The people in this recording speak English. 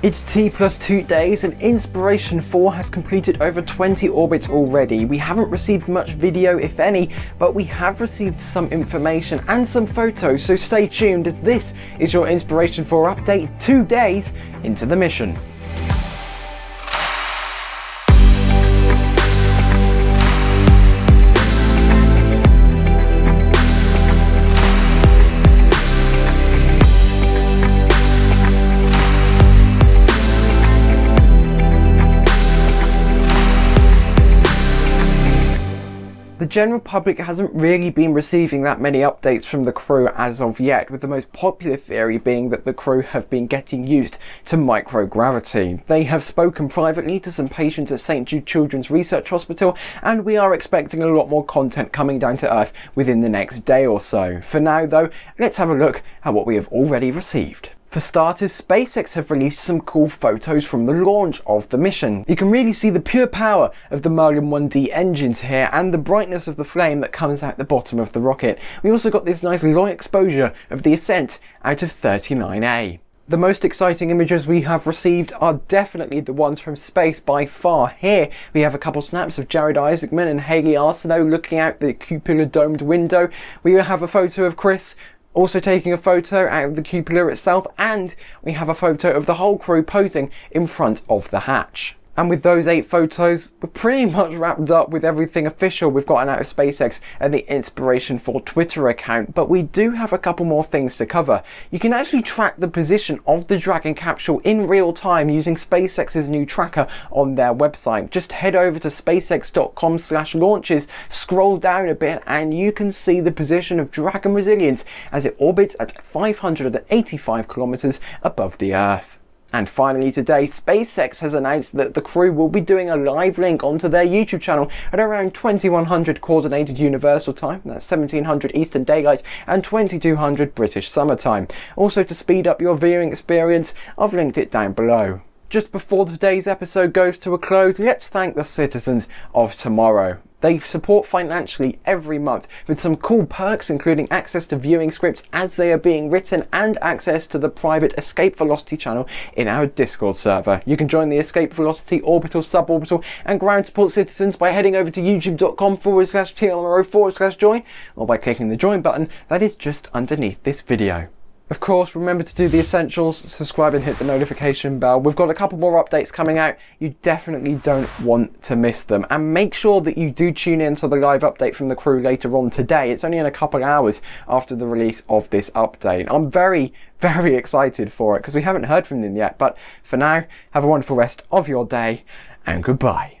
It's T plus 2 days and Inspiration 4 has completed over 20 orbits already. We haven't received much video if any, but we have received some information and some photos, so stay tuned as this is your Inspiration 4 update 2 days into the mission. The general public hasn't really been receiving that many updates from the crew as of yet, with the most popular theory being that the crew have been getting used to microgravity. They have spoken privately to some patients at St Jude Children's Research Hospital, and we are expecting a lot more content coming down to Earth within the next day or so. For now though, let's have a look at what we have already received. For starters, SpaceX have released some cool photos from the launch of the mission. You can really see the pure power of the Merlin 1D engines here and the brightness of the flame that comes out the bottom of the rocket. We also got this nice long exposure of the ascent out of 39A. The most exciting images we have received are definitely the ones from space by far. Here we have a couple snaps of Jared Isaacman and Hayley Arceneaux looking out the cupola domed window. We have a photo of Chris also taking a photo out of the cupola itself and we have a photo of the whole crew posing in front of the hatch. And with those eight photos, we're pretty much wrapped up with everything official we've gotten out of SpaceX and the Inspiration 4 Twitter account, but we do have a couple more things to cover. You can actually track the position of the Dragon capsule in real time using SpaceX's new tracker on their website. Just head over to spacex.com slash launches, scroll down a bit, and you can see the position of Dragon Resilience as it orbits at 585 kilometers above the Earth. And finally today, SpaceX has announced that the crew will be doing a live link onto their YouTube channel at around 2100 Coordinated Universal Time, that's 1700 Eastern Daylight and 2200 British Summer Time. Also to speed up your viewing experience, I've linked it down below. Just before today's episode goes to a close, let's thank the citizens of tomorrow. They support financially every month with some cool perks including access to viewing scripts as they are being written and access to the private Escape Velocity channel in our Discord server. You can join the Escape Velocity Orbital, Suborbital and Ground Support Citizens by heading over to youtube.com forward slash TLMRO forward slash join or by clicking the join button that is just underneath this video. Of course, remember to do the essentials, subscribe and hit the notification bell. We've got a couple more updates coming out. You definitely don't want to miss them. And make sure that you do tune in to the live update from the crew later on today. It's only in a couple hours after the release of this update. I'm very, very excited for it because we haven't heard from them yet. But for now, have a wonderful rest of your day and goodbye.